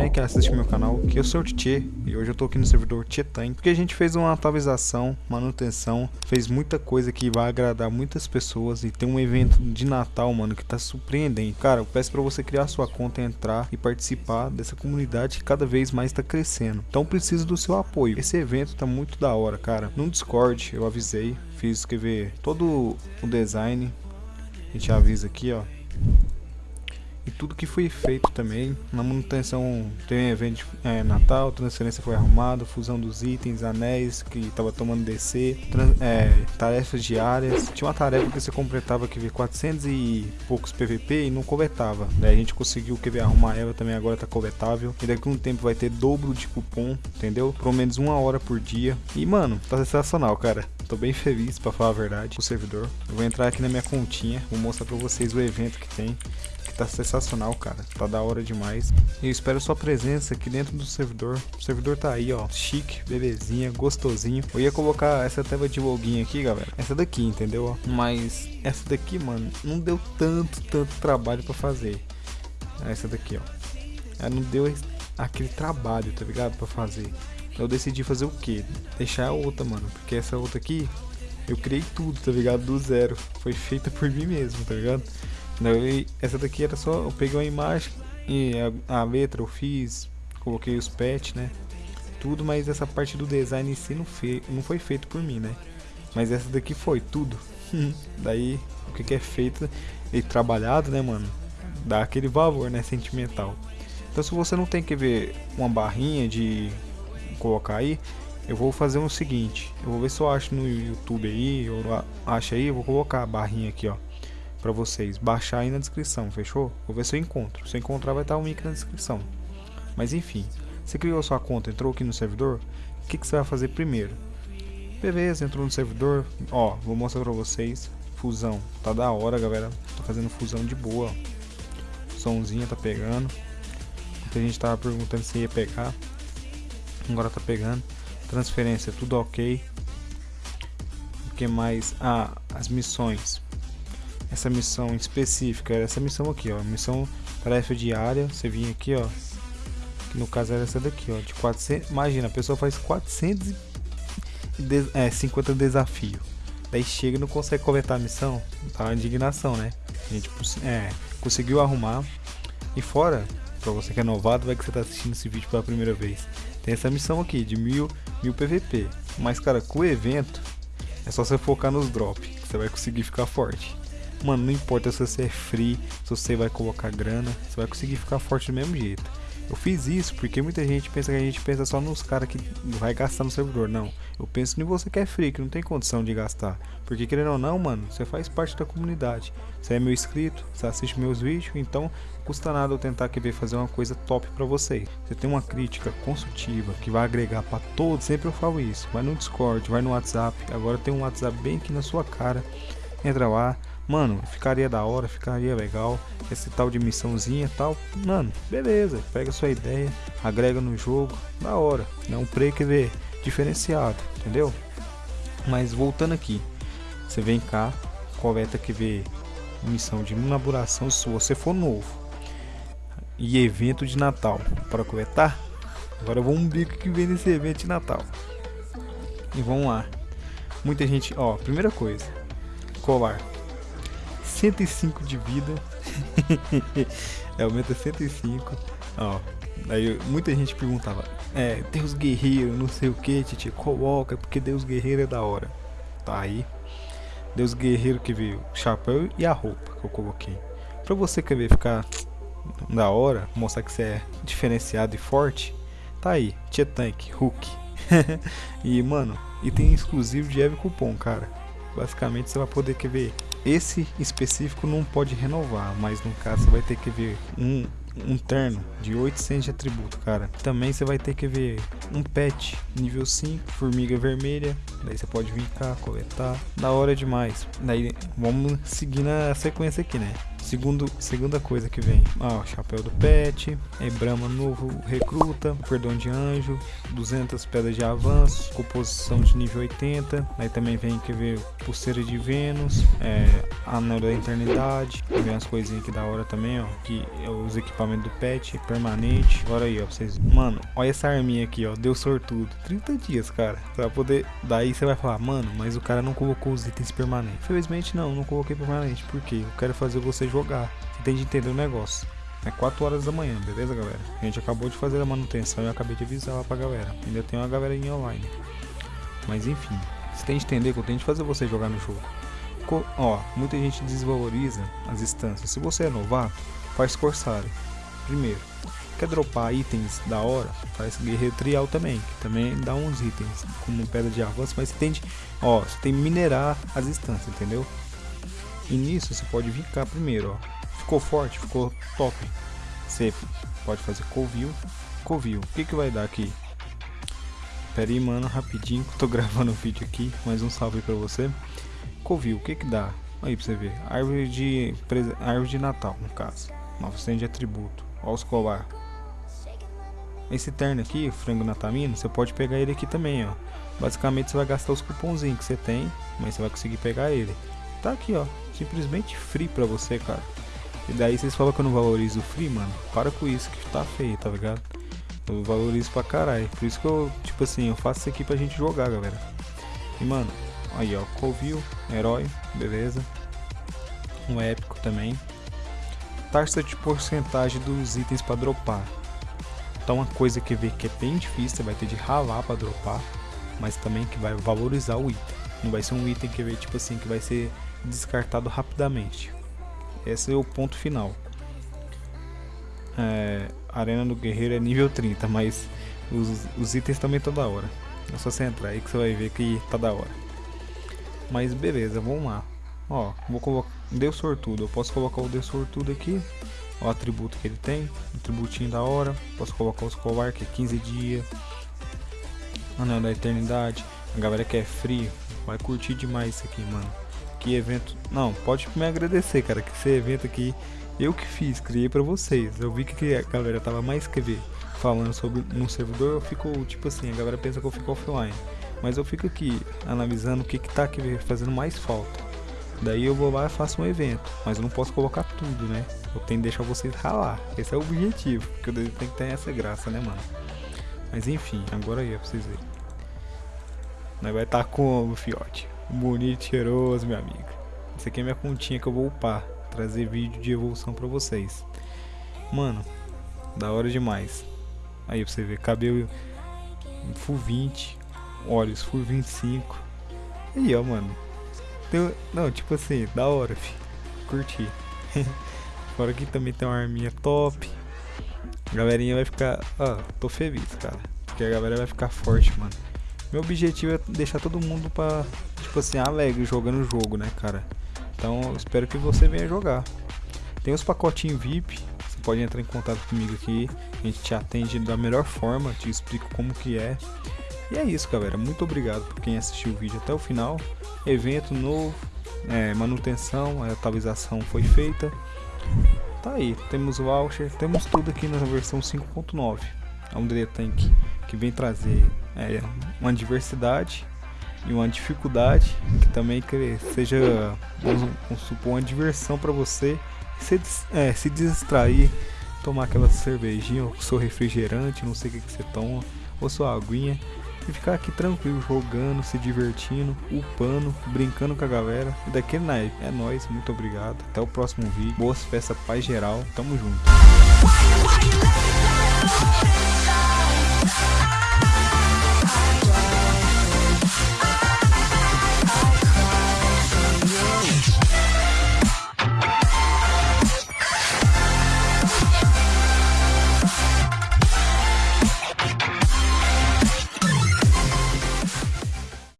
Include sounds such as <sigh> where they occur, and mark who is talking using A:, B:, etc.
A: também que assiste meu canal, que eu sou o Tchê e hoje eu tô aqui no servidor Tietan, porque a gente fez uma atualização, manutenção, fez muita coisa que vai agradar muitas pessoas e tem um evento de Natal, mano, que tá surpreendente. Cara, eu peço para você criar sua conta, entrar e participar dessa comunidade que cada vez mais tá crescendo. Então preciso do seu apoio. Esse evento tá muito da hora, cara. No Discord eu avisei, fiz escrever todo o design. A gente avisa aqui, ó e tudo que foi feito também. Na manutenção tem evento é, Natal, transferência foi arrumada, fusão dos itens, anéis que estava tomando DC, é, tarefas diárias. Tinha uma tarefa que você completava que veio 400 e poucos PVP e não coletava. Daí a gente conseguiu que arrumar ela também agora tá coletável. E daqui a um tempo vai ter dobro de cupom, entendeu? Pelo menos uma hora por dia. E mano, tá sensacional, cara. Tô bem feliz para falar a verdade o servidor. Eu vou entrar aqui na minha continha, vou mostrar para vocês o evento que tem que tá sensacional, cara. Tá da hora demais. E eu espero sua presença aqui dentro do servidor. O servidor tá aí, ó. Chique, belezinha, gostosinho. Eu ia colocar essa tela de login aqui, galera. Essa daqui, entendeu? Mas essa daqui, mano, não deu tanto, tanto trabalho pra fazer. Essa daqui, ó. Ela não deu aquele trabalho, tá ligado? Pra fazer. Eu decidi fazer o que? Deixar a outra, mano. Porque essa outra aqui, eu criei tudo, tá ligado? Do zero. Foi feita por mim mesmo, tá ligado? Essa daqui era só, eu peguei uma imagem e a, a letra eu fiz, coloquei os pets, né? Tudo, mas essa parte do design em si não, não foi feito por mim, né? Mas essa daqui foi, tudo. <laughs> Daí, o que, que é feito e trabalhado, né, mano? Dá aquele valor, né, sentimental. Então, se você não tem que ver uma barrinha de colocar aí, eu vou fazer o seguinte. Eu vou ver se eu acho no YouTube aí, eu acho aí, eu vou colocar a barrinha aqui, ó para vocês baixar aí na descrição, fechou? Vou ver se eu encontro. Se eu encontrar vai estar o link na descrição. Mas enfim, você criou sua conta, entrou aqui no servidor, o que, que você vai fazer primeiro? Beleza, entrou no servidor, ó, vou mostrar para vocês, fusão, tá da hora galera, tô fazendo fusão de boa, somzinha tá pegando, muita gente tava perguntando se ia pegar, agora tá pegando, transferência tudo ok, o que mais? Ah, as missões, essa missão específica, essa missão aqui, ó, missão tarefa diária, você vinha aqui, ó, que no caso era essa daqui, ó, de 400, imagina, a pessoa faz 450 é, 50 desafio, daí chega e não consegue coletar a missão, tá uma indignação, né, a gente é, conseguiu arrumar, e fora, pra você que é novado, vai que você tá assistindo esse vídeo pela primeira vez, tem essa missão aqui, de mil, mil PVP, mas cara, com o evento, é só você focar nos drops, você vai conseguir ficar forte. Mano, não importa se você é free, se você vai colocar grana, você vai conseguir ficar forte do mesmo jeito. Eu fiz isso porque muita gente pensa que a gente pensa só nos caras que vai gastar no servidor. Não, eu penso em você que é free, que não tem condição de gastar. Porque querendo ou não, mano, você faz parte da comunidade. Você é meu inscrito, você assiste meus vídeos, então custa nada eu tentar querer fazer uma coisa top para vocês. Você tem uma crítica construtiva que vai agregar para todos, sempre eu falo isso. Vai no Discord, vai no WhatsApp. Agora tem um WhatsApp bem aqui na sua cara. Entra lá, Mano, ficaria da hora, ficaria legal. Esse tal de missãozinha e tal. Mano, beleza. Pega sua ideia, agrega no jogo. Da hora. É um vê diferenciado, entendeu? Mas voltando aqui. Você vem cá, coleta que vê missão de inauguração se você for novo. E evento de Natal. Para coletar? Agora vamos ver o que vem nesse evento de Natal. E vamos lá. Muita gente, ó, primeira coisa, colar 105 de vida. <laughs> é, aumenta 105. Ó, aí muita gente perguntava, é, Deus Guerreiro, não sei o que, Titi, coloca, porque Deus Guerreiro é da hora. Tá aí. Deus Guerreiro que veio, chapéu e a roupa que eu coloquei. Pra você querer ficar da hora, mostrar que você é diferenciado e forte, tá aí, Tia Tank, Hulk. <laughs> e mano, item exclusivo de Eve Cupom, cara. Basicamente você vai poder quer ver esse específico não pode renovar, mas no caso você vai ter que ver um, um terno de 800 de atributo, cara. Também você vai ter que ver um pet nível 5, formiga vermelha. Daí você pode vir cá, coletar. Da hora demais. Daí vamos seguir na sequência aqui, né? Segundo, segunda coisa que vem, ó, chapéu do pet, é Brahma novo recruta, perdão de anjo, 200 pedras de avanço, composição de nível 80, aí também vem que ver pulseira de Vênus, é, anel da eternidade, vem as coisinhas aqui da hora também, ó, que é os equipamentos do pet, permanente, agora aí, ó, vocês, mano, olha essa arminha aqui, ó, deu sortudo, 30 dias, cara, pra poder, daí você vai falar, mano, mas o cara não colocou os itens permanentes, infelizmente não, não coloquei permanente, porque eu quero fazer você jogar. Você tem de entender o negócio. É 4 horas da manhã, beleza, galera? A gente acabou de fazer a manutenção e eu acabei de avisar lá pra galera. Ainda tem uma galerinha online. Mas enfim, você tem de entender que eu tenho de fazer você jogar no jogo. Co ó, muita gente desvaloriza as instâncias. Se você é novato, faz Corsário. Primeiro, quer dropar itens da hora, faz Guerreiro Trial também, que também dá uns itens, como pedra de avanço, mas você tem de, ó, você tem que minerar as instâncias, entendeu? E nisso você pode vir cá primeiro, ó. Ficou forte, ficou top. Você pode fazer covil, covil. O que que vai dar aqui? Pera aí, mano, rapidinho, tô <laughs> gravando o vídeo aqui. Mais um salve pra você. Covil, o que que dá? Aí pra você ver. Árvore de, árvore de Natal, no caso. Nova de atributo. Ó os colar. Esse terno aqui, frango natamino, você pode pegar ele aqui também, ó. Basicamente você vai gastar os cupomzinhos que você tem, mas você vai conseguir pegar ele. Tá aqui, ó simplesmente free pra você, cara. E daí vocês falam que eu não valorizo free, mano. Para com isso que tá feio, tá ligado? Eu valorizo pra caralho. Por isso que eu, tipo assim, eu faço isso aqui pra gente jogar, galera. E mano, aí ó, Covil, herói, beleza. Um épico também. Taxa de porcentagem dos itens pra dropar. Então uma coisa que vê que é bem difícil, você vai ter de ralar pra dropar. Mas também que vai valorizar o item. Não vai ser um item que vê, tipo assim, que vai ser descartado rapidamente. Esse é o ponto final. É, Arena do Guerreiro é nível 30, mas os, os itens também estão da hora. É só você entrar aí que você vai ver que tá da hora. Mas beleza, vamos lá. Ó, vou colocar. Deu sortudo. Eu posso colocar o Deu sortudo aqui. O atributo que ele tem. Atributinho da hora. Posso colocar os colar que é 15 dias. Anel da eternidade. A galera que é frio. Vai curtir demais isso aqui, mano que evento. Não, pode me agradecer, cara, que esse evento aqui eu que fiz, criei para vocês. Eu vi que a galera tava mais que ver falando sobre no servidor, eu fico tipo assim, a galera pensa que eu fico offline. Mas eu fico aqui analisando o que que tá aqui fazendo mais falta. Daí eu vou lá e faço um evento, mas eu não posso colocar tudo, né? Eu tenho que deixar vocês ralar. Esse é o objetivo, porque eu tenho que ter essa graça, né, mano? Mas enfim, agora aí é pra vocês verem. Nós vai estar tá como, fiote? Bonito, cheiroso, meu amigo. Essa aqui é minha continha que eu vou upar. Trazer vídeo de evolução pra vocês. Mano, da hora demais. Aí pra você ver, cabelo full 20, olhos full 25. Aí ó, mano. Tem, não, tipo assim, da hora, fi. Curti. <laughs> Fora que também tem uma arminha top. A galerinha vai ficar. Ó, tô feliz, cara. Porque a galera vai ficar forte, mano. Meu objetivo é deixar todo mundo pra, tipo assim, alegre jogando o jogo, né, cara? Então, espero que você venha jogar. Tem os pacotinhos VIP, você pode entrar em contato comigo aqui, a gente te atende da melhor forma, te explico como que é. E é isso, galera. Muito obrigado por quem assistiu o vídeo até o final. Evento novo, é, manutenção, a atualização foi feita. Tá aí, temos o voucher, temos tudo aqui na versão 5.9. É um Tank que vem trazer é, uma diversidade e uma dificuldade que também seja, vamos supor, uma diversão para você se, é, se distrair, tomar aquela cervejinha, ou seu refrigerante, não sei o que, que você toma, ou sua aguinha e ficar aqui tranquilo, jogando, se divertindo, upando, brincando com a galera. E daquele naipe. É nóis, muito obrigado. Até o próximo vídeo. Boas festas, paz geral. Tamo junto.